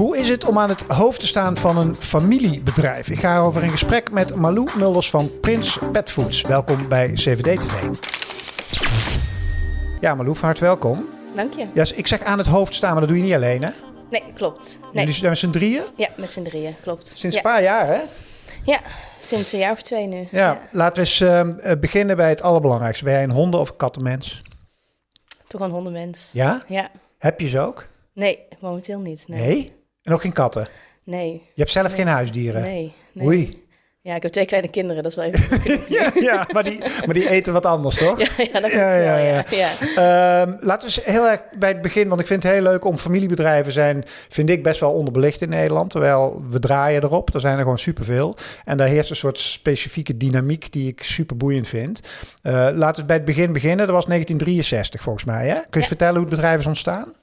Hoe is het om aan het hoofd te staan van een familiebedrijf? Ik ga erover in gesprek met Malou Mulders van Prins Pet Foods. Welkom bij CVD TV. Ja, Malou, van harte welkom. Dank je. Ja, ik zeg aan het hoofd staan, maar dat doe je niet alleen, hè? Nee, klopt. Nee. Jullie zijn met z'n drieën? Ja, met z'n drieën, klopt. Sinds ja. een paar jaar, hè? Ja, sinds een jaar of twee nu. Ja, laten we eens ehm, eh, beginnen bij het allerbelangrijkste. Ben jij een honden- of kattenmens? Toch een hondenmens. Ja? Ja. Heb je ze ook? Nee, momenteel niet. Nee. Nee? En ook geen katten? Nee. Je hebt zelf geen huisdieren? Nee. nee. Oei. Ja, ik heb twee kleine kinderen, dat is wel even... Ja, ja maar, die, maar die eten wat anders, toch? ja, ja, dat Ja, ja, ja. ja. Ehm, laten we eens heel erg bij het begin, want ik vind het heel leuk om familiebedrijven zijn, vind ik best wel onderbelicht in Nederland. Terwijl we draaien erop, er zijn er gewoon superveel. En daar heerst een soort specifieke dynamiek die ik super boeiend vind. Eh, laten we bij het begin beginnen. Dat was 1963 volgens mij. Hè? Kun je vertellen hoe het bedrijf is ontstaan?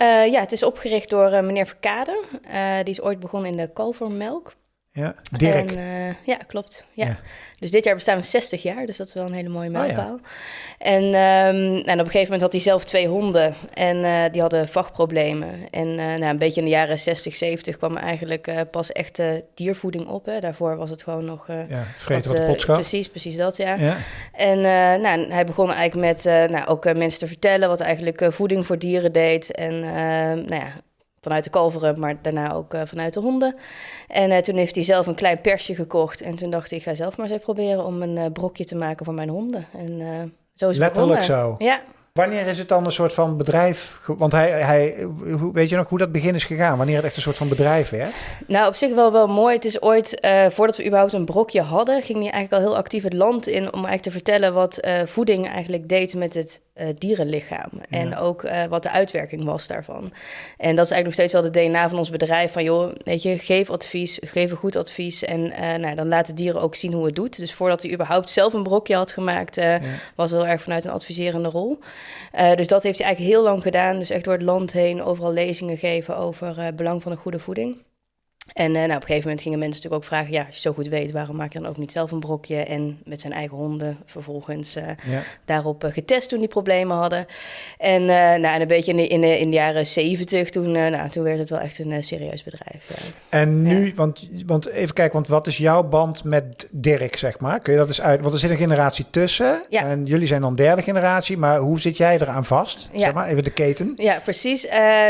Eh, ja, het is opgericht door eh, meneer Verkade. Eh, die is ooit begonnen in de kalvermelk. Ja, Dirk. En, eh, ja, klopt. Ja. Ja. Dus dit jaar bestaan we 60 jaar, dus dat is wel een hele mooie Oh ja. mijlpaal. En, ehm, en op een gegeven moment had hij zelf twee honden en eh, die hadden vachtproblemen. En eh, nou, een beetje in de jaren 60, 70 kwam er eigenlijk pas echte diervoeding op. Hè. Daarvoor was het gewoon nog... ja, vreten wat. Precies, precies dat, ja. Ja. En nou, hij begon eigenlijk met nou, ook mensen te vertellen wat eigenlijk voeding voor dieren deed. En nou ja, vanuit de kalveren, maar daarna ook eh, vanuit de honden. En eh, toen heeft hij zelf een klein persje gekocht. En toen dacht ik, ik ga zelf maar eens proberen om een eh, brokje te maken voor mijn honden. En zo is het Letterlijk begonnen. zo. Ja, Wanneer is het dan een soort van bedrijf? Want hij, hij, hoe, weet je nog hoe dat begin is gegaan? Wanneer het echt een soort van bedrijf werd? Nou, op zich wel wel mooi. Het is ooit, voordat we überhaupt een brokje hadden, ging hij eigenlijk al heel actief het land in om eigenlijk te vertellen wat voeding eigenlijk deed met het eh, dierenlichaam. En ook eh, wat de uitwerking was daarvan. En dat is eigenlijk nog steeds wel de DNA van ons bedrijf. Van joh, weet je, geef advies, geef een goed advies. En eh, nou, dan laten dieren ook zien hoe het doet. Dus voordat hij überhaupt zelf een brokje had gemaakt, eh, was heel erg vanuit een adviserende rol. Dus dat heeft hij eigenlijk heel lang gedaan. Dus echt door het land heen overal lezingen geven over het belang van een goede voeding. En eh, nou, op een gegeven moment gingen mensen natuurlijk ook vragen... ja, als je zo goed weet, waarom maak je dan ook niet zelf een brokje? En met zijn eigen honden vervolgens eh, Ja. daarop eh, getest toen die problemen hadden. En, nou, en een beetje in de, in de, in de jaren zeventig, toen, nou, toen werd het wel echt een serieus bedrijf. En nu, want, want even kijken, want wat is jouw band met Dirk, zeg maar? Kun je dat eens uit? Want er zit een generatie tussen. Ja. En jullie zijn dan derde generatie, maar hoe zit jij eraan vast? Ja. Zeg maar, even de keten. Ja, precies.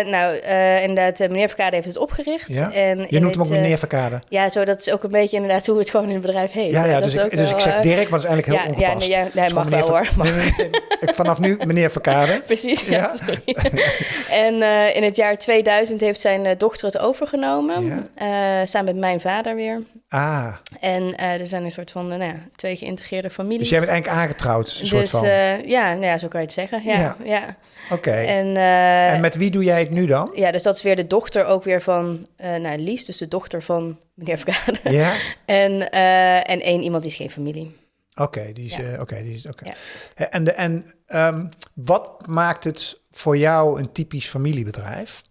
Nou, inderdaad, meneer Verkade heeft het opgericht. Ja. En noemt hem ook het, eh, meneer Verkade. Ja, zo, dat is ook een beetje inderdaad hoe het gewoon in het bedrijf heet. Ja, ja, dus, is ik, dus wel, ik zeg eh, Dirk, maar dat is eigenlijk heel ja, ja, ongepast. nee, ja, nee, Dus mag wel hoor. Nee, nee, nee. Ik- Vanaf nu meneer Verkade. Precies, ja. En eh, in het jaar 2000 heeft zijn eh, dochter het overgenomen. Eh, samen met mijn vader weer. Ah, En eh, er zijn een soort van eh, nou ja, twee geïntegreerde families. dus jij bent eigenlijk aangetrouwd, een soort Dus, van. eh, ja, nou ja, zo kan je het zeggen. Ja, Ja. ja. Oké. En, En met wie doe jij het nu dan? ja, dus dat is weer de dochter ook weer van nou, Lies, dus de dochter van meneer Verkade. Ja? En, en één iemand die is geen familie. Oké, die is. Ja. Oké, die is. Oké. En, de, en ehm, wat maakt het voor jou een typisch familiebedrijf?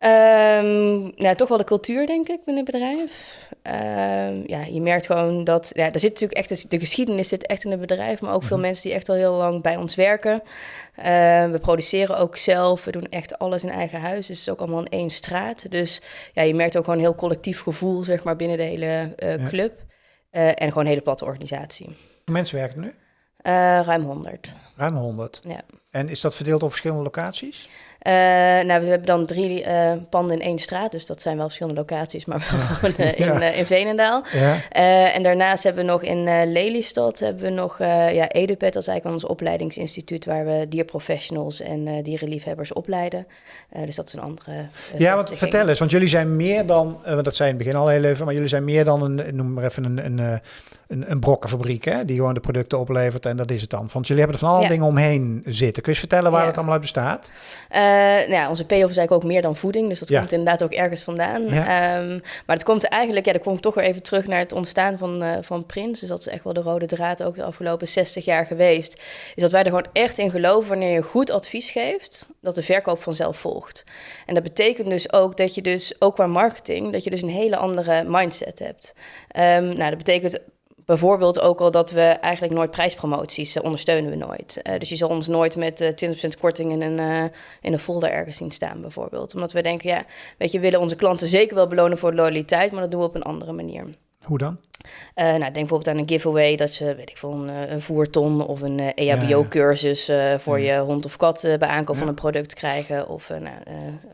Ehm, nou, toch wel de cultuur, denk ik, binnen het bedrijf. Ehm, ja, je merkt gewoon dat... Ja, er zit natuurlijk echt... De geschiedenis zit echt in het bedrijf... maar ook veel mensen die echt al heel lang bij ons werken. Ehm, we produceren ook zelf. We doen echt alles in eigen huis. Dus het is ook allemaal in één straat. Dus ja, je merkt ook gewoon een heel collectief gevoel... zeg maar, binnen de hele eh, club. Eh, en gewoon een hele platte organisatie. Hoeveel mensen werken er nu? Eh, ruim 100, Ruim 100. ja. En is dat verdeeld over verschillende locaties? Eh, nou, we hebben dan drie eh, panden in één straat, dus dat zijn wel verschillende locaties, maar wel gewoon eh, in, Ja. eh, in Veenendaal. Ja. En daarnaast hebben we nog in Lelystad hebben we nog ja, EduPet, dat is eigenlijk ons opleidingsinstituut waar we dierprofessionals en dierenliefhebbers opleiden. Dus dat is een andere. Ja, want vertel eens, want jullie zijn meer dan, want dat zei in het begin al heel even, maar jullie zijn meer dan een, noem maar even een, een, een, een brokkenfabriek, hè, die gewoon de producten oplevert en dat is het dan. Want jullie hebben er van alle Ja. dingen omheen zitten. Kun je vertellen waar Ja. het allemaal uit bestaat? Eh, nou ja, onze payoff is eigenlijk ook meer dan voeding, dus dat komt inderdaad ook ergens vandaan. Ehm, maar het komt eigenlijk, ja, dan kom ik toch weer even terug naar het ontstaan van, eh, van Prins. Dus dat is echt wel de rode draad ook de afgelopen 60 jaar geweest. Is dat wij er gewoon echt in geloven wanneer je goed advies geeft, dat de verkoop vanzelf volgt. En dat betekent dus ook dat je dus, ook qua marketing, dat je dus een hele andere mindset hebt. Ehm, nou, dat betekent bijvoorbeeld ook al dat we eigenlijk nooit prijspromoties uh, ondersteunen we nooit. Uh, dus je zal ons nooit met 20% korting in een, in een folder ergens zien staan, bijvoorbeeld. Omdat we denken, ja, weet je, we willen onze klanten zeker wel belonen voor loyaliteit, maar dat doen we op een andere manier. Hoe dan? Uh, nou, denk bijvoorbeeld aan een giveaway dat je, weet ik veel, een, eh, een voerton of een uh, EHBO-cursus uh, voor ja. je hond of kat bij aankoop ja. van een product krijgen. Of, nou,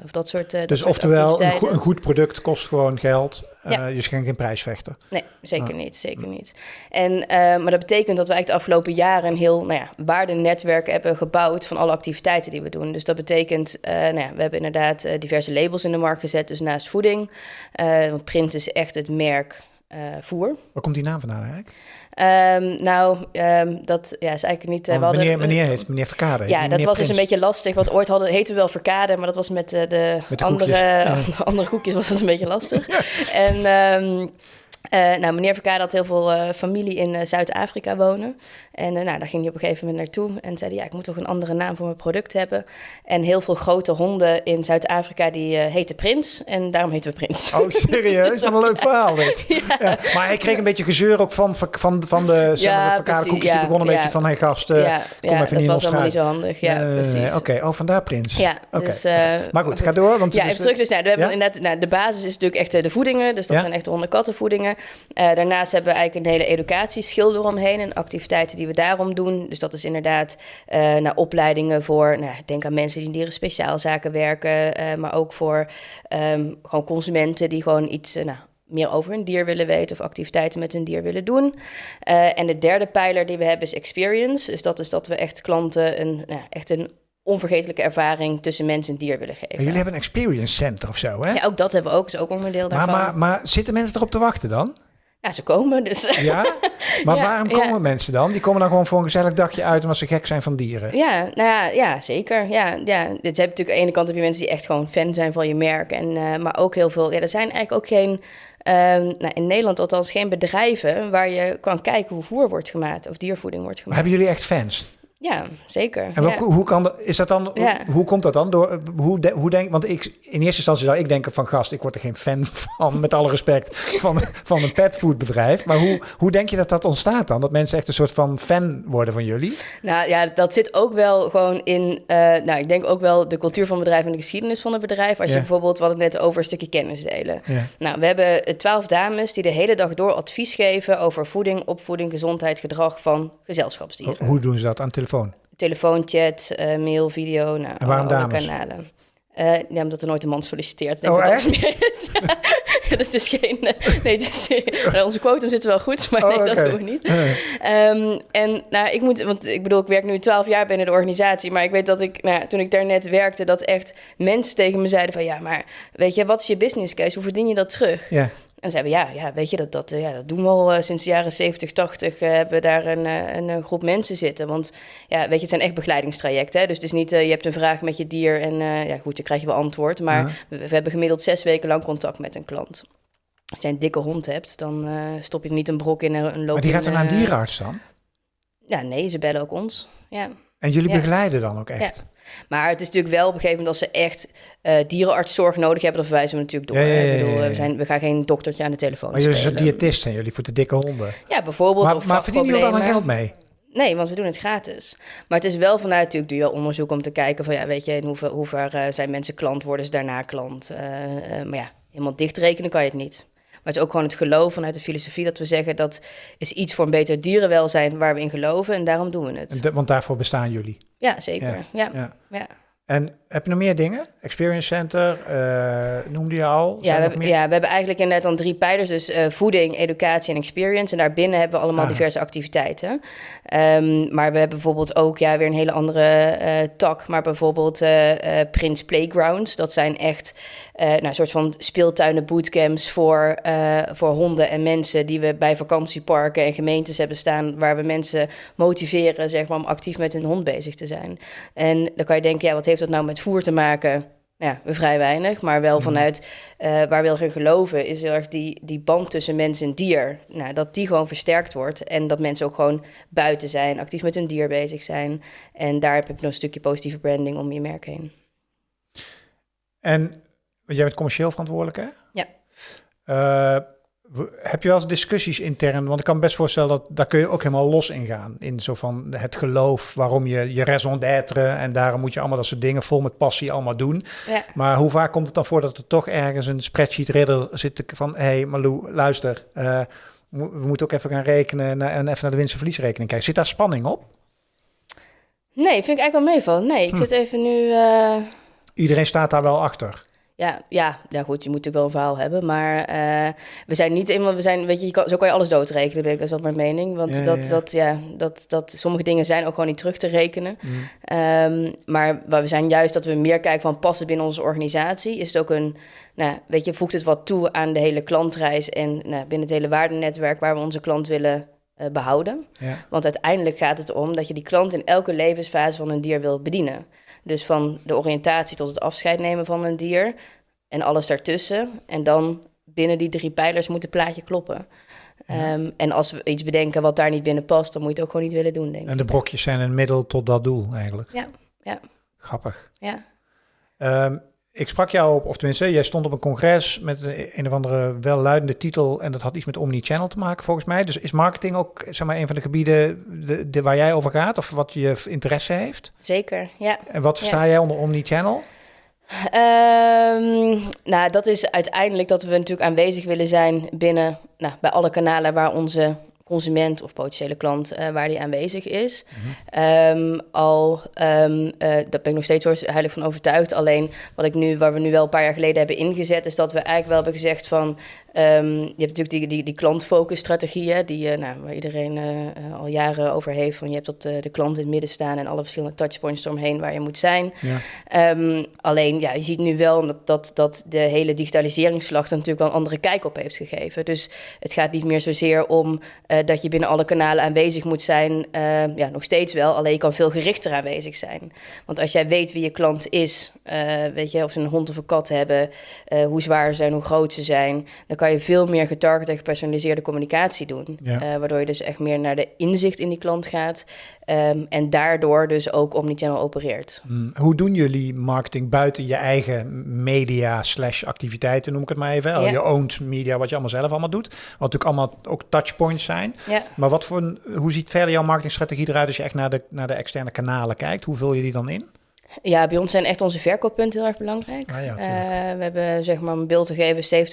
of dat soort. dus dat oftewel, een, go een, goed product kost gewoon geld. Ja. je schenkt geen prijsvechter. Nee, zeker niet. Zeker niet. En, maar dat betekent dat we eigenlijk de afgelopen jaren een heel nou ja, waardenetwerk hebben gebouwd van alle activiteiten die we doen. Dus dat betekent, nou ja, we hebben inderdaad diverse labels in de markt gezet. Dus naast voeding. want print is echt het merk uh, voer. Waar komt die naam vandaan eigenlijk? Um, nou, um, dat ja, is eigenlijk niet... Uh, meneer, meneer heeft meneer Verkade. Ja, dat was dus een beetje lastig. Want ooit hadden, heten we wel Verkade, maar dat was met uh, de, met de andere, ja. andere koekjes was het een beetje lastig. en... Um, uh, nou, meneer Verkade had heel veel uh, familie in uh, Zuid-Afrika wonen. En nou, daar ging hij op een gegeven moment naartoe. En zei hij, ja, ik moet toch een andere naam voor mijn product hebben. En heel veel grote honden in Zuid-Afrika, die heten Prins. En daarom heten we Prins. Oh, serieus? dus, Wat een leuk verhaal dit. ja. Ja. Maar hij kreeg een beetje gezeur ook van, van, van de, Verkade koekjes. die begon een beetje van, hey gast, kom even niet dat was allemaal niet zo handig. Ja, precies. Oké, okay. oh, vandaar Prins. Ja, okay. dus, Maar goed, ga door. Want ja, even terug. Dus nou, we hebben inderdaad, nou, de basis is natuurlijk echt de voedingen. Dus dat zijn echt hondenkattenvoedingen. Uh, daarnaast hebben we eigenlijk een hele educatieschil eromheen en activiteiten die we daarom doen. Dus dat is inderdaad uh, naar opleidingen voor, nou, denk aan mensen die in dieren speciaalzaken werken, uh, maar ook voor um, gewoon consumenten die gewoon iets, nou, meer over hun dier willen weten of activiteiten met hun dier willen doen. En de derde pijler die we hebben is experience. Dus dat is dat we echt klanten een, nou, echt een onvergetelijke ervaring tussen mens en dier willen geven. jullie hebben een experience center of zo, hè? Ja, ook dat hebben we ook, is ook onderdeel daarvan. Maar, maar, maar zitten mensen erop te wachten dan? Ja, ze komen dus. Ja? Maar waarom komen mensen dan? Die komen dan gewoon voor een gezellig dagje uit omdat ze gek zijn van dieren. Ja, nou ja, ja zeker. Ja, ja. Dus je hebt natuurlijk aan de ene kant heb je mensen die echt gewoon fan zijn van je merk. En, uh, maar ook heel veel, ja, er zijn eigenlijk ook geen... Um, nou, in Nederland althans geen bedrijven waar je kan kijken hoe voer wordt gemaakt of diervoeding wordt gemaakt. Maar hebben jullie echt fans? Ja, zeker. En ja. hoe, kan dat, is dat dan, ja. hoe, hoe, komt dat dan? Door, hoe, de, hoe denk, want ik, in eerste instantie zou ik denken van gast, ik word er geen fan van, met alle respect, van, van een petfoodbedrijf. Maar hoe, hoe denk je dat dat ontstaat dan? Dat mensen echt een soort van fan worden van jullie? Nou ja, dat zit ook wel gewoon in, uh, nou ik denk ook wel de cultuur van het bedrijf en de geschiedenis van het bedrijf. Als je bijvoorbeeld, wat het net over een stukje kennis delen. Nou, we hebben twaalf dames die de hele dag door advies geven over voeding, opvoeding, gezondheid, gedrag van gezelschapsdieren. Hoe doen ze dat aan telefoon? Telefoon? chat, uh, mail, video, nou, en waarom alle kanalen. Uh, ja, omdat er nooit een man solliciteert. Denk oh, dat echt? is. dus het is geen... Nee, het is, onze quotum zit wel goed, maar oh, nee, dat doen we niet. Um, en nou, ik moet... Want ik bedoel, ik werk nu twaalf jaar binnen de organisatie... maar ik weet dat ik, nou, toen ik daar net werkte... dat echt mensen tegen me zeiden van... ja, maar weet je, wat is je business case? Hoe verdien je dat terug? Ja. En zeiden ja, ja weet je, dat, dat, ja, dat doen we al uh, sinds de jaren 70, 80. Uh, hebben we daar een, uh, een, groep mensen zitten. Want ja, weet je, het zijn echt begeleidingstrajecten. Hè? Dus het is niet, je hebt een vraag met je dier en ja, goed, dan krijg je wel antwoord. Maar ja. we, we, hebben gemiddeld zes weken lang contact met een klant. Als jij een dikke hond hebt, dan stop je niet een brok in een loop. Maar die gaat dan naar een dierenarts dan? Ja, nee, ze bellen ook ons. Ja. En jullie begeleiden dan ook echt? Ja. Maar het is natuurlijk wel op een gegeven moment als ze echt uh, dierenartszorg nodig hebben, dan verwijzen we natuurlijk door. Ja, ja, ja, ik bedoel, we, zijn, we gaan geen doktertje aan de telefoon Maar jullie zijn diëtist zijn jullie voor de dikke honden? Ja, bijvoorbeeld. Maar, maar verdienen jullie dan geld mee? Nee, want we doen het gratis. Maar het is wel vanuit natuurlijk doe je onderzoek om te kijken van ja, weet je, in hoever, hoever uh, zijn mensen klant, worden ze daarna klant. Uh, maar ja, helemaal dichtrekenen kan je het niet. Maar het is ook gewoon het geloof vanuit de filosofie dat we zeggen dat is iets voor een beter dierenwelzijn waar we in geloven en daarom doen we het. De, want daarvoor bestaan jullie. Ja, zeker. Ja. ja. ja. En heb je nog meer dingen? Experience Center, uh, noemde je al? Ja we, hebben, ja, we hebben eigenlijk inderdaad dan drie pijlers. Dus uh, voeding, educatie en experience. En daarbinnen hebben we allemaal ah. diverse activiteiten. Um, maar we hebben bijvoorbeeld ook ja, weer een hele andere uh, tak. Maar bijvoorbeeld Prince Playgrounds. Dat zijn echt nou, een soort van speeltuinen bootcamps voor, voor honden en mensen... die we bij vakantieparken en gemeentes hebben staan... waar we mensen motiveren zeg maar, om actief met hun hond bezig te zijn. En dan kan je denken, ja, wat heeft dat nou met voer te maken? Ja, vrij weinig, maar wel mhm. vanuit uh, waar we gaan geloven, is heel erg die, die band tussen mens en dier. Nou, dat die gewoon versterkt wordt en dat mensen ook gewoon buiten zijn, actief met hun dier bezig zijn. En daar heb je nog een stukje positieve branding om je merk heen. En jij bent commercieel verantwoordelijk, hè? Ja. Uh, Heb je wel eens discussies intern? Want ik kan me best voorstellen dat daar kun je ook helemaal los in gaan. In zo van het geloof, waarom je je raison d'être. En daarom moet je allemaal dat soort dingen vol met passie allemaal doen. Ja. Maar hoe vaak komt het dan voor dat er toch ergens een spreadsheet ridder zit van... Hé hey Malou, luister, uh, we moeten ook even gaan rekenen en even naar de winst- en verliesrekening kijken. Zit daar spanning op? Nee, vind ik eigenlijk wel meevallen. Nee, ik hm. zit even nu... Uh... Iedereen staat daar wel achter? Ja, ja, ja, goed, je moet natuurlijk wel een verhaal hebben. Maar uh, we zijn niet eenmaal, we zijn, weet je, je kan, zo kan je alles doodrekenen, ben ik, dat is wel mijn mening. Want dat, ja. Dat, ja, dat, dat, sommige dingen zijn ook gewoon niet terug te rekenen. Mm. Um, maar we zijn juist dat we meer kijken van passen binnen onze organisatie. Is het ook een, nou, weet je, voegt het wat toe aan de hele klantreis en nou, binnen het hele waardenetwerk waar we onze klant willen uh, behouden. Ja. Want uiteindelijk gaat het om dat je die klant in elke levensfase van een dier wil bedienen. Dus van de oriëntatie tot het afscheid nemen van een dier en alles daartussen. En dan binnen die drie pijlers moet het plaatje kloppen. Um, en als we iets bedenken wat daar niet binnen past, dan moet je het ook gewoon niet willen doen, denk ik. En de brokjes zijn een middel tot dat doel eigenlijk. Ja, ja. Grappig. Ja. Um, ik sprak jou op, of tenminste, jij stond op een congres met een, een of andere welluidende titel en dat had iets met omnichannel te maken volgens mij. Dus is marketing ook zeg maar een van de gebieden de, de, waar jij over gaat of wat je interesse heeft? Zeker, ja. En wat versta jij onder omnichannel? Um, nou, dat is uiteindelijk dat we natuurlijk aanwezig willen zijn binnen, nou, bij alle kanalen waar onze consument of potentiële klant uh, waar die aanwezig is. Mm um, al, um, uh, daar ben ik nog steeds heilig van overtuigd. Alleen wat ik nu, waar we nu wel een paar jaar geleden hebben ingezet, is dat we eigenlijk wel hebben gezegd van Um, je hebt natuurlijk die, die, die klantfocus-strategieën, die, uh, nou, waar iedereen uh, al jaren over heeft. Van je hebt dat, uh, de klant in het midden staan en alle verschillende touchpoints eromheen waar je moet zijn. Ja. Um, alleen, ja, je ziet nu wel dat, dat, dat de hele digitaliseringsslag er natuurlijk wel een andere kijk op heeft gegeven. Dus het gaat niet meer zozeer om dat je binnen alle kanalen aanwezig moet zijn. ja, nog steeds wel, alleen je kan veel gerichter aanwezig zijn. Want als jij weet wie je klant is, weet je, of ze een hond of een kat hebben, hoe zwaar ze zijn, hoe groot ze zijn, dan kan kan je veel meer getarget en gepersonaliseerde communicatie doen. Ja. Uh, waardoor je dus echt meer naar de inzicht in die klant gaat. Um, en daardoor dus ook omnichannel opereert. Hmm. Hoe doen jullie marketing buiten je eigen media slash activiteiten, noem ik het maar even. Ja. Je owned media, wat je allemaal zelf allemaal doet. Wat natuurlijk allemaal ook touchpoints zijn. Ja. Maar wat voor, hoe ziet verder jouw marketingstrategie eruit als je echt naar de, naar de externe kanalen kijkt? Hoe vul je die dan in? Ja, bij ons zijn echt onze verkooppunten heel erg belangrijk. Ah, ja, uh, we hebben zeg maar een beeld te geven,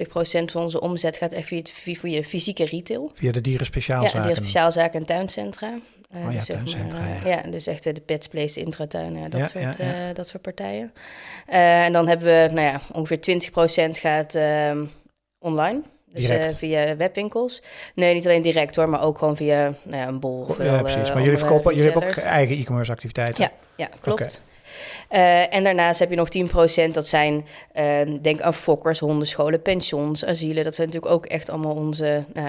70% van onze omzet gaat echt via, het, via de fysieke retail. Via de dierenspeciaalzaken? Ja, dierenspeciaalzaken en tuincentra. Uh, oh ja, dus tuincentra, maar, ja. ja. dus echt de Pets Place, Intratuin, ja, dat, ja, soort, uh, dat soort partijen. en dan hebben we, nou ja, ongeveer 20% gaat ehm, online. Dus uh, via webwinkels. Nee, niet alleen direct hoor, maar ook gewoon via nou ja, een bol. Of ja, precies. maar jullie verkopen, jullie hebben ook eigen e-commerce activiteiten. Ja, ja klopt. Okay. Uh, en daarnaast heb je nog 10%, dat zijn, uh, denk aan fokkers, hondenscholen, pensions, asielen. Dat zijn natuurlijk ook echt allemaal onze uh,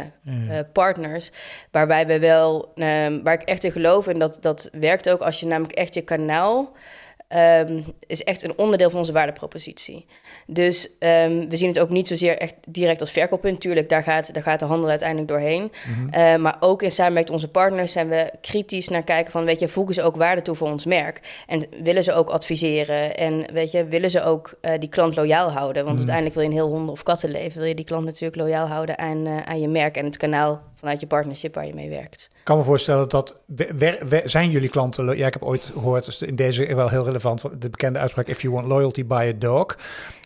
ja. partners. Waarbij we wel, ehm, waar ik echt in geloof, en dat, dat werkt ook als je namelijk echt je kanaal um, is echt een onderdeel van onze waardepropositie. Dus um, we zien het ook niet zozeer echt direct als verkooppunt. Tuurlijk, daar gaat, daar gaat de handel uiteindelijk doorheen. Mm -hmm. uh, maar ook in samenwerking met onze partners zijn we kritisch naar kijken van... weet je, voegen ze ook waarde toe voor ons merk? En willen ze ook adviseren? En weet je, willen ze ook uh, die klant loyaal houden? Want mm -hmm. uiteindelijk wil je een heel honden- of kattenleven... wil je die klant natuurlijk loyaal houden aan, uh, aan je merk en het kanaal vanuit je partnership waar je mee werkt. Ik kan me voorstellen dat, zijn jullie klanten, ja ik heb ooit gehoord, dus in deze wel heel relevant, de bekende uitspraak, if you want loyalty, buy a dog.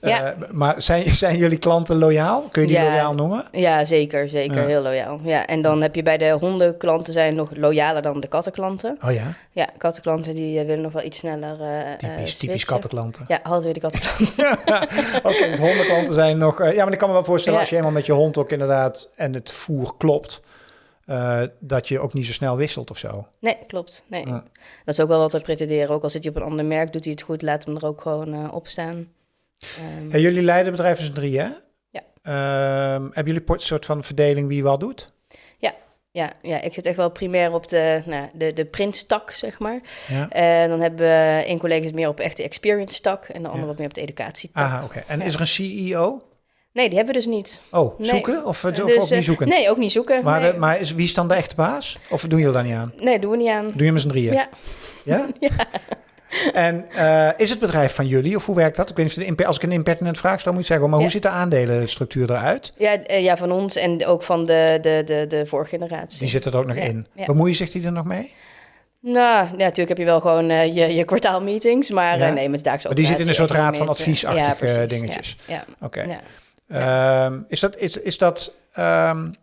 Ja. Uh, maar zijn, zijn jullie klanten loyaal? Kun je die ja, loyaal noemen? Ja, zeker, zeker, ja. heel loyaal. Ja, en dan heb je bij de hondenklanten zijn nog loyaler dan de kattenklanten. Oh ja? Ja, kattenklanten die uh, willen nog wel iets sneller uh, Typisch, typisch kattenklanten. Ja, altijd weer de kattenklanten. Oké, okay, dus hondenklanten zijn nog... ja, maar ik kan me wel voorstellen als je helemaal met je hond ook inderdaad en het voer klopt... Uh, dat je ook niet zo snel wisselt of zo. Nee, klopt. Nee. Ja. Dat is ook wel wat we pretenderen. Ook al zit hij op een ander merk, doet hij het goed, laat hem er ook gewoon uh, op staan. Um, hey, jullie leiden bedrijf is drie, hè? Ja. Um, hebben jullie een soort van verdeling wie wat doet? Ja. Ja, ja, ik zit echt wel primair op de, nou, de, de printtak, zeg maar. Ja. En dan hebben we een collega's meer op echt de experience tak en de ander ja. wat meer op de educatietak. Aha, oké. Okay. En ja. is er een CEO? Nee, die hebben we dus niet. Oh, nee. zoeken? Of, of dus, ook niet zoeken? Nee, ook niet zoeken. Maar, nee. de, maar is, wie is dan de echte baas? Of doen jullie daar niet aan? Nee, doen we niet aan. Doe je met z'n drieën? Ja. Ja? ja. En eh, is het bedrijf van jullie of hoe werkt dat? Ik weet niet of als ik een impertinent vraag stel, moet je zeggen, maar hoe ziet de aandelenstructuur eruit? Ja, uh, ja, van ons en ook van de, de, de, de vorige generatie. Die zit er ook nog in. Bemoeien zich die er nog mee? Nou, ja, natuurlijk heb je wel gewoon uh, je, je kwartaalmeetings, maar nee, met Maar die zit in een soort raad van adviesachtige dingetjes. Ja, Oké. Okay. Um, is dat, is, is dat um,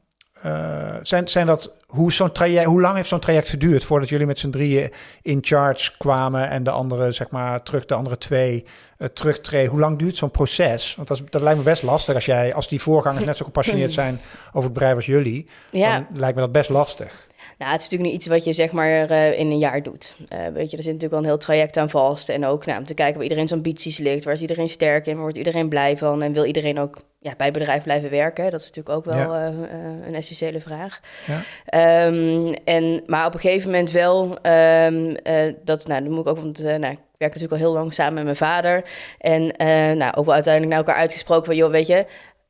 uh, zijn, zijn dat, hoe, zo'n traject, hoe lang heeft zo'n traject geduurd voordat jullie met z'n drieën in charge kwamen en de andere, zeg maar, terug, de andere twee uh, terugtreden? Hoe lang duurt zo'n proces? Want dat, is, dat lijkt me best lastig als jij, als die voorgangers net zo gepassioneerd zijn over het bedrijf als jullie, ja. dan lijkt me dat best lastig. Nou, het is natuurlijk niet iets wat je zeg maar uh, in een jaar doet. Uh, weet je, er zit natuurlijk wel een heel traject aan vast. En ook nou, om te kijken waar iedereen's ambities ligt. Waar is iedereen sterk in? Waar wordt iedereen blij van? En wil iedereen ook ja, bij het bedrijf blijven werken? Dat is natuurlijk ook wel ja. uh, een essentiële vraag. Ja. Um, en, maar op een gegeven moment wel, um, dat, nou, dan moet ik ook, want nou, ik werk natuurlijk al heel lang samen met mijn vader. En nou, ook wel uiteindelijk naar elkaar uitgesproken van, joh, weet je,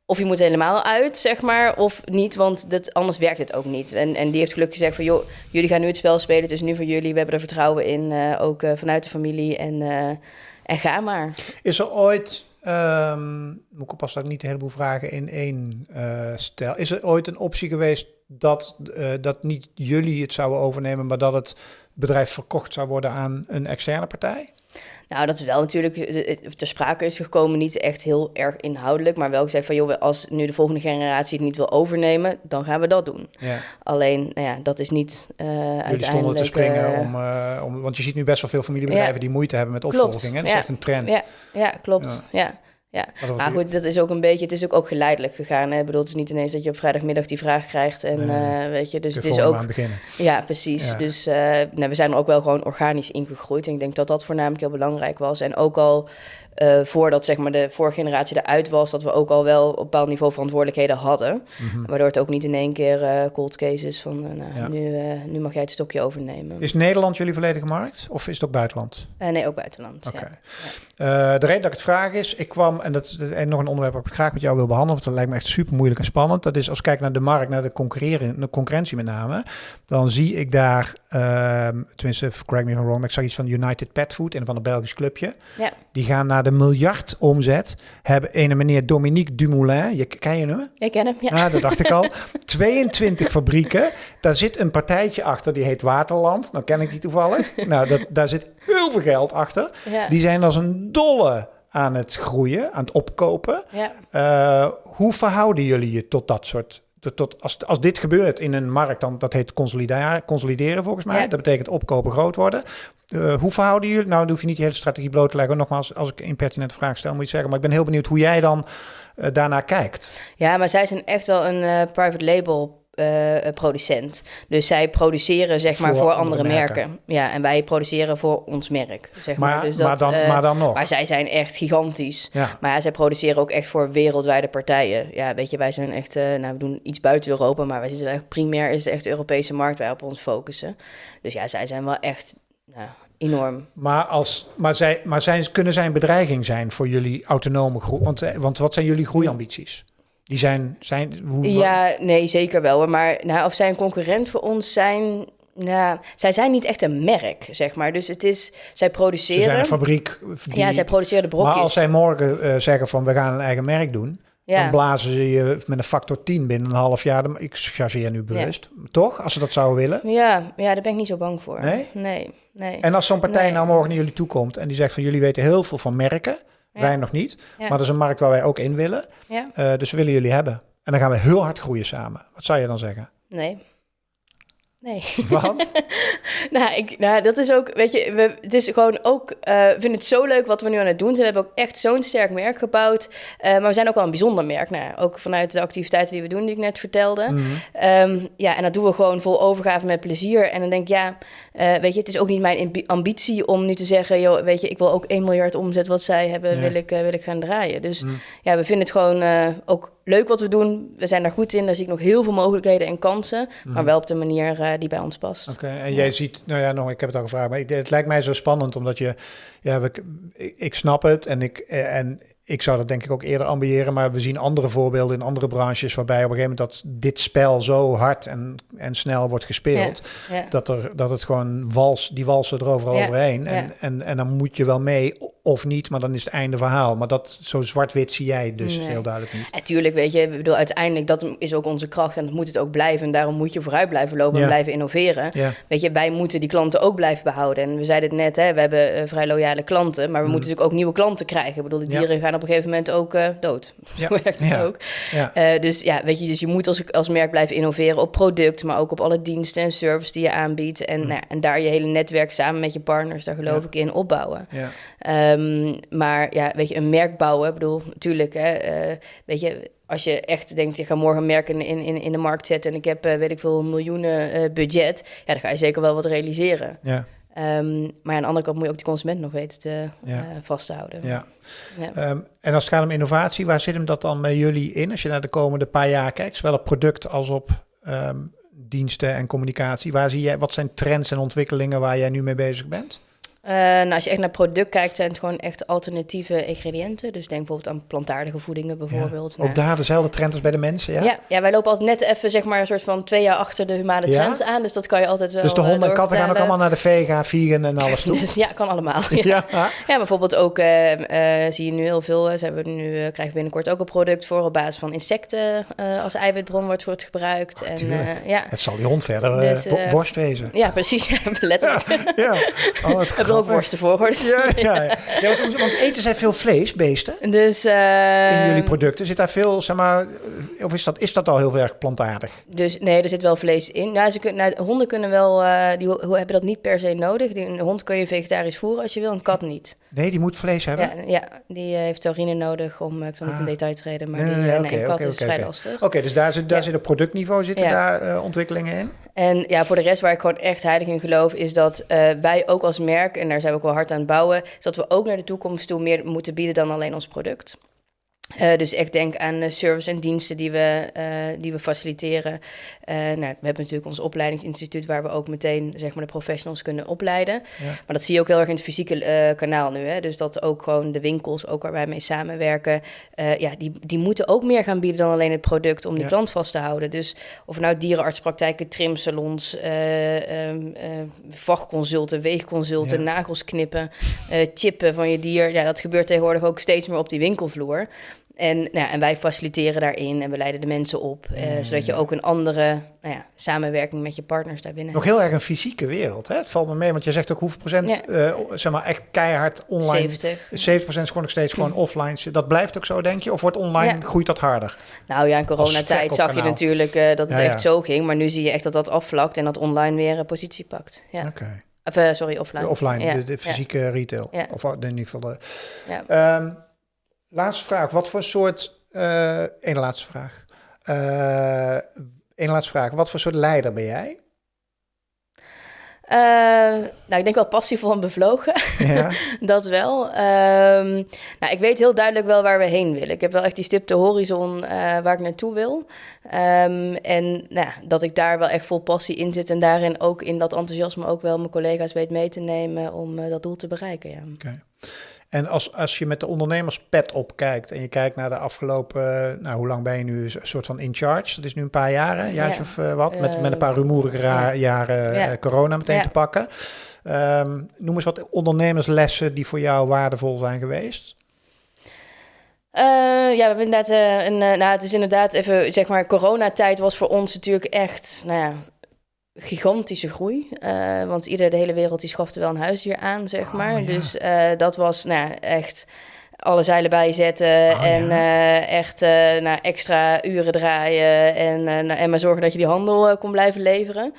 of je moet helemaal uit, zeg maar, of niet, want dat, anders werkt het ook niet. En, en die heeft gelukkig gezegd van, joh, jullie gaan nu het spel spelen, dus nu voor jullie. We hebben er vertrouwen in, uh, ook uh, vanuit de familie en, uh, en ga maar. Is er ooit, um, moet ik oppassen dat niet een heleboel vragen in één stel. Is er ooit een optie geweest dat, dat niet jullie het zouden overnemen, maar dat het bedrijf verkocht zou worden aan een externe partij? Nou, dat is wel natuurlijk ter sprake is gekomen, niet echt heel erg inhoudelijk, maar wel gezegd van joh, als nu de volgende generatie het niet wil overnemen, dan gaan we dat doen. Ja. Alleen, nou ja, dat is niet uh, uiteindelijk... stonden te springen uh, om, uh, om, want je ziet nu best wel veel familiebedrijven ja. die moeite hebben met opvolging, hè? Dat is echt een trend. Ja, ja klopt. ja. Ja, maar goed, dat is ook een beetje, het is ook, ook geleidelijk gegaan. Hè? Ik bedoel, het is niet ineens dat je op vrijdagmiddag die vraag krijgt. En nee, nee. Uh, weet je, dus het is ook. Ja, precies. Ja. Dus uh, nou, we zijn er ook wel gewoon organisch ingegroeid. En ik denk dat dat voornamelijk heel belangrijk was. En ook al uh, voordat zeg maar, de vorige generatie eruit was, dat we ook al wel op een bepaald niveau verantwoordelijkheden hadden. Mm-hmm. Waardoor het ook niet in één keer uh, cold cases van uh, nou, ja. nu, nu mag jij het stokje overnemen. Is Nederland jullie volledige markt of is het ook buitenland? nee, ook buitenland. Okay. Ja. de reden dat ik het vraag is, ik kwam, en dat is en nog een onderwerp dat ik graag met jou wil behandelen, want dat lijkt me echt super moeilijk en spannend. Dat is als ik kijk naar de markt, naar de, concurreren, de concurrentie met name, dan zie ik daar, uh, tenminste, correct me if I'm wrong, maar ik zag iets van United Pet Food, en van een Belgisch clubje. Ja. Die gaan naar de miljard omzet. Hebben een meneer Dominique Dumoulin, je, ken je hem? Ik ken hem, ja. Ah, dat dacht ik al. 22 fabrieken. Daar zit een partijtje achter, die heet Waterland. Nou ken ik die toevallig. Nou, dat, daar zit heel veel geld achter. Ja. Die zijn als een dolle aan het groeien, aan het opkopen. Ja. Uh, hoe verhouden jullie je tot dat soort tot, als, als dit gebeurt in een markt, dan dat heet consolideren, consolideren volgens mij. Ja. Dat betekent opkopen groot worden. Uh, hoe verhouden jullie? Nou, dan hoef je niet je hele strategie bloot te leggen. Nogmaals, als ik een impertinente vraag stel, moet je zeggen. Maar ik ben heel benieuwd hoe jij dan uh, daarnaar kijkt. Ja, maar zij zijn echt wel een uh, private label uh, producent. Dus zij produceren zeg maar voor, voor andere, andere merken. merken. Ja, en wij produceren voor ons merk. Zeg maar, maar. Dus dat, maar, dan, uh, maar dan nog. Maar zij zijn echt gigantisch. Ja. Maar ja, zij produceren ook echt voor wereldwijde partijen. Ja, weet je, wij zijn echt, uh, nou, we doen iets buiten Europa, maar wij zitten echt primair is het echt de Europese markt waar we op ons focussen. Dus ja, zij zijn wel echt. Nou, enorm. Maar, als, maar, zij, maar zijn, kunnen zij een bedreiging zijn voor jullie autonome groei? Want, want wat zijn jullie groeiambities? Die zijn... zijn hoe, ja, nee, zeker wel. Maar nou, of zij een concurrent voor ons zijn... Nou, zij zijn niet echt een merk, zeg maar. Dus het is, zij produceren... Ze zijn een fabriek. Die, ja, zij produceren de brokjes. Maar als zij morgen uh, zeggen van we gaan een eigen merk doen... Ja. Dan blazen ze je met een factor 10 binnen een half jaar. Ik chargeer nu bewust. Ja. Toch? Als ze dat zouden willen. Ja, ja, daar ben ik niet zo bang voor. Nee? Nee. nee. En als zo'n partij nee. nou morgen naar jullie toe komt en die zegt van jullie weten heel veel van merken. Ja. Wij nog niet. Maar dat is een markt waar wij ook in willen. Ja. Uh, dus we willen jullie hebben. En dan gaan we heel hard groeien samen. Wat zou je dan zeggen? Nee. Nee. Wat? nou, ik, nou, dat is ook, weet je, we, het is gewoon ook, uh, ik vind het zo leuk wat we nu aan het doen zijn. We hebben ook echt zo'n sterk merk gebouwd. Uh, maar we zijn ook wel een bijzonder merk. Nou, ook vanuit de activiteiten die we doen, die ik net vertelde. Mm -hmm. um, ja, en dat doen we gewoon vol overgave met plezier. En dan denk ik, ja, uh, weet je, het is ook niet mijn ambitie om nu te zeggen, joh, weet je, ik wil ook 1 miljard omzet wat zij hebben, ja. wil, ik, wil ik gaan draaien. Dus mm. ja, we vinden het gewoon ook leuk wat we doen. We zijn daar goed in. Daar zie ik nog heel veel mogelijkheden en kansen. Mm. Maar wel op de manier die bij ons past. Oké, okay, en ja. jij ziet, nou ja, nog, ik heb het al gevraagd, maar ik, het lijkt mij zo spannend omdat je, ja, we, ik, ik snap het en ik, en ik zou dat denk ik ook eerder ambiëren, maar we zien andere voorbeelden in andere branches waarbij op een gegeven moment dat dit spel zo hard en, en snel wordt gespeeld, Ja, ja. dat, er, dat het gewoon wals, die walsen er overal Ja, overheen. En, en, en dan moet je wel mee of niet, maar dan is het einde verhaal. Maar dat zo zwart-wit zie jij dus Nee. heel duidelijk niet. Natuurlijk, weet je, ik bedoel, uiteindelijk dat is ook onze kracht en dat moet het ook blijven. En daarom moet je vooruit blijven lopen en blijven innoveren. Weet je, wij moeten die klanten ook blijven behouden. En we zeiden het net, hè, we hebben eh, vrij loyale klanten, maar we moeten natuurlijk ook nieuwe klanten krijgen. Ik bedoel, de Mm. Dieren gaan op een gegeven moment ook eh, dood. Ja. Zo werkt het Ja. ook. ja. Eh, dus ja, weet je, dus je moet als, als merk blijven innoveren op product, maar ook op alle diensten en service die je aanbiedt. En, nou, ja, en daar je hele netwerk samen met je partners, daar geloof Mm. Ik in, opbouwen. ja. Ehm, maar ja, weet je, een merk bouwen, ik bedoel, natuurlijk, hè, eh, weet je, als je echt denkt, je gaat morgen een merk in, in, in de markt zetten en ik heb, weet ik veel, miljoenen budget, ja, dan ga je zeker wel wat realiseren. ja. Ehm, maar aan de andere kant moet je ook die consument nog weten te Ja. eh, vasthouden. ja. Ja. Ehm, en als het gaat om innovatie, waar zit hem dat dan met jullie in? Als je naar de komende paar jaar kijkt, zowel op product als op ehm, diensten en communicatie. Waar zie jij, wat zijn trends en ontwikkelingen waar jij nu mee bezig bent? Eh, nou, als je echt naar product kijkt, zijn het gewoon echt alternatieve ingrediënten. Dus denk bijvoorbeeld aan plantaardige voedingen bijvoorbeeld. Ook Nou, daar dezelfde trend als bij de mensen, ja? ja? Ja, wij lopen altijd net even zeg maar een soort van twee jaar achter de humane Ja? trends aan. Dus dat kan je altijd wel dus de eh, honden en katten gaan ook allemaal naar de vega, vegan en alles toe? Dus ja, kan allemaal. Ja, ja. ja bijvoorbeeld ook eh, eh, zie je nu heel veel. Ze hebben nu, krijgen binnenkort ook een product voor op basis van insecten als eiwitbron wordt, wordt gebruikt. en, eh, ja. Het zal die hond verder Dus, bo- worst wezen. ja, precies. Ja, letterlijk. Ja. Oh, ook worsten voor, hoor. Dus- Ja, ja, ja. ja want, want eten zij veel vlees, beesten? Dus, eh, In jullie producten zit daar veel, zeg maar, of is dat, is dat al heel erg plantaardig? Dus nee, er zit wel vlees in. Nou, ze kunnen, nou, honden kunnen wel, eh, die hebben dat niet per se nodig. Die, een hond kun je vegetarisch voeren als je wil, een kat niet. Nee, die moet vlees hebben. Ja, ja, die eh, heeft taurine nodig om, ik zal niet in Ah. detail treden, maar Nee, die, nee, kat is vrij lastig. Oké, dus daar zit, daar zit op productniveau zitten daar ontwikkelingen in? En ja, voor de rest waar ik gewoon echt heilig in geloof, is dat eh, wij ook als merk, en daar zijn we ook wel hard aan het bouwen, is dat we ook naar de toekomst toe meer moeten bieden dan alleen ons product. Eh, dus echt denk aan eh, service en diensten die we, eh, die we faciliteren. Eh, nou, we hebben natuurlijk ons opleidingsinstituut waar we ook meteen zeg maar, de professionals kunnen opleiden. Ja. Maar dat zie je ook heel erg in het fysieke kanaal nu. Hè? Dus dat ook gewoon de winkels, ook waar wij mee samenwerken, ja, die, die moeten ook meer gaan bieden dan alleen het product om die Ja. klant vast te houden. Dus of nou dierenartspraktijken, trimsalons, eh, ehm, eh, vachtconsulten, weegconsulten, Ja. nagels knippen, chippen van je dier. Ja, dat gebeurt tegenwoordig ook steeds meer op die winkelvloer. En, nou ja, en wij faciliteren daarin en we leiden de mensen op, eh, Ja. zodat je ook een andere nou ja, samenwerking met je partners daarbinnen Nog heel erg een fysieke wereld, hè? Het valt me mee, want je zegt ook hoeveel procent, Ja. eh, zeg maar, echt keihard online. 70. 70% is gewoon nog steeds gewoon offline. Dat blijft ook zo, denk je? Of wordt online, groeit dat harder? Nou ja, in coronatijd zag je natuurlijk eh, dat het echt zo ging. Maar nu zie je echt dat dat afvlakt en dat online weer een positie pakt. Ja. Oké. Of, sorry, offline. De offline, de, fysieke retail. Ja. Of in ieder geval de... Ja. Laatste vraag. Wat voor soort... eh Eén laatste vraag. Eén laatste vraag. Wat voor soort leider ben jij? Eh, nou, ik denk wel passievol en bevlogen. Ja. dat wel. Ehm, nou, ik weet heel duidelijk wel waar we heen willen. Ik heb wel echt die stip de horizon eh, waar ik naartoe wil. Ehm, en nou, ja, dat ik daar wel echt vol passie in zit. En daarin ook in dat enthousiasme ook wel mijn collega's weet mee te nemen om eh, dat doel te bereiken. Ja. Oké. En als, als je met de ondernemerspet opkijkt en je kijkt naar de afgelopen, eh, nou hoe lang ben je nu een soort van in charge? Dat is nu een paar een jaartje Ja. of eh, wat, met, Eh, met een paar rumoerige ra- ja. jaren Ja. eh, corona meteen te pakken. Ehm, noem eens wat ondernemerslessen die voor jou waardevol zijn geweest. Eh, ja, we hebben inderdaad eh, een. eh, nou, het is inderdaad even, zeg maar, coronatijd was voor ons natuurlijk echt, nou ja, gigantische groei. Eh, want ieder, de hele wereld, die schafte wel een huisdier aan, zeg Oh, maar. ja. Dus eh, dat was, nou, echt alle zeilen bijzetten Oh, en eh, echt nou, extra uren draaien en, nou, en maar zorgen dat je die handel kon blijven leveren.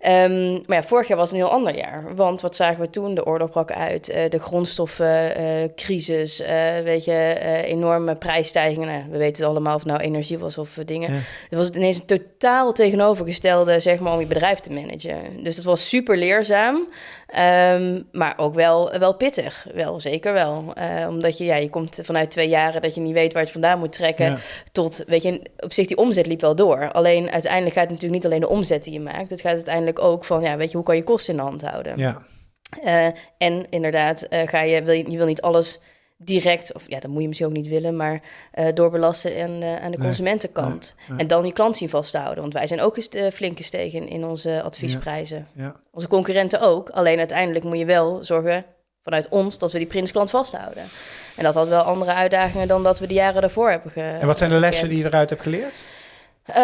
Ehm, maar ja, vorig jaar was een heel ander jaar. Want wat zagen we toen? De oorlog brak uit, eh, de grondstoffencrisis, eh, weet je, eh, enorme prijsstijgingen. Nou, we weten het allemaal of het nou energie was of eh, dingen. Ja. Het was ineens een totaal tegenovergestelde, zeg maar, om je bedrijf te managen. Dus dat was super leerzaam, ehm, maar ook wel, wel pittig. Wel, zeker wel. Eh, omdat je, ja, je komt vanuit twee jaren dat je niet weet waar je het vandaan moet trekken Ja. tot, weet je, op zich die omzet liep wel door. Alleen uiteindelijk gaat het natuurlijk niet alleen de omzet die je maakt. Het gaat uiteindelijk ook van, ja, weet je, hoe kan je kosten in de hand houden? Ja. Eh, en inderdaad, eh, ga je, wil je, je wil niet alles direct, of ja, dat moet je misschien ook niet willen, maar uh, doorbelasten aan, uh, aan de consumentenkant. En dan je klant zien vasthouden. Want wij zijn ook eens uh, flink gestegen in onze adviesprijzen. Ja. Ja. Onze concurrenten ook. Alleen uiteindelijk moet je wel zorgen vanuit ons dat we die prinsklant vasthouden. En dat had wel andere uitdagingen dan dat we de jaren daarvoor hebben ge En wat zijn de lessen die je eruit hebt geleerd? Uh,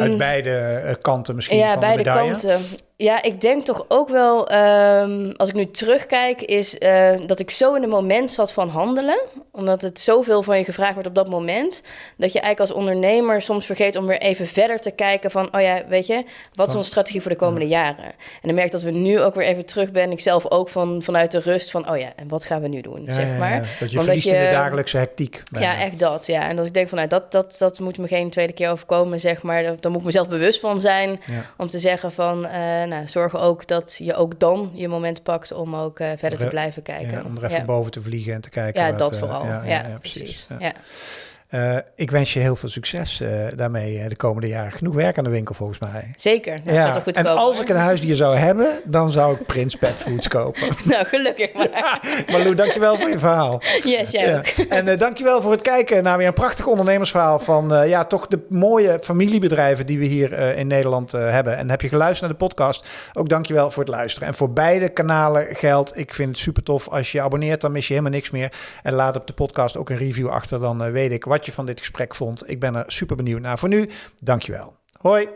Uit beide kanten misschien ja, van beide de kanten. Ja, ik denk toch ook wel, um, als ik nu terugkijk, is uh, dat ik zo in het moment zat van handelen. Omdat het zoveel van je gevraagd wordt op dat moment. Dat je eigenlijk als ondernemer soms vergeet om weer even verder te kijken van, oh ja, weet je, wat is onze strategie voor de komende ja. jaren? En dan merk ik dat we nu ook weer even terug ben. Ik zelf ook van, vanuit de rust van, oh ja, en wat gaan we nu doen, ja, zeg maar. Ja, dat je Omdat verliest je, in de dagelijkse hectiek. Ja, echt dat, ja. En dat ik denk van, nou, dat, dat, dat moet me geen tweede keer overkomen, zeg maar. Daar moet ik mezelf bewust van zijn. Om te zeggen van, uh, nou, zorg ook dat je ook dan je moment pakt om ook uh, verder te blijven kijken. Ja, om er even boven te vliegen en te kijken. Ja, wat, dat uh, vooral. Ja, ja, precies. Ja. Uh, ik wens je heel veel succes uh, daarmee de komende jaren. Genoeg werk aan de winkel volgens mij. Zeker. Nou, ja. gaat goed en als hoor. ik een huisdier zou hebben, dan zou ik Prins Pet Foods kopen. nou, gelukkig maar. Marlou, dankjewel voor je verhaal. Yes, jij ja. ook. En uh, dankjewel voor het kijken naar weer een prachtig ondernemersverhaal van ja, toch de mooie familiebedrijven die we hier in Nederland hebben. En heb je geluisterd naar de podcast? Ook dankjewel voor het luisteren. En voor beide kanalen geldt, ik vind het super tof. Als je je abonneert, dan mis je helemaal niks meer. En laat op de podcast ook een review achter, dan weet ik je van dit gesprek vond. Ik ben er super benieuwd naar. Voor nu, dankjewel. Hoi.